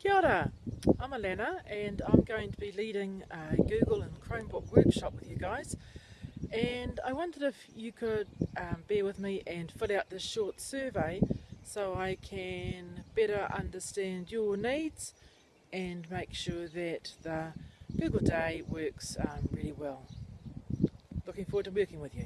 Kia ora, I'm Alana and I'm going to be leading a Google and Chromebook workshop with you guys and I wondered if you could um, bear with me and fill out this short survey so I can better understand your needs and make sure that the Google Day works um, really well. Looking forward to working with you.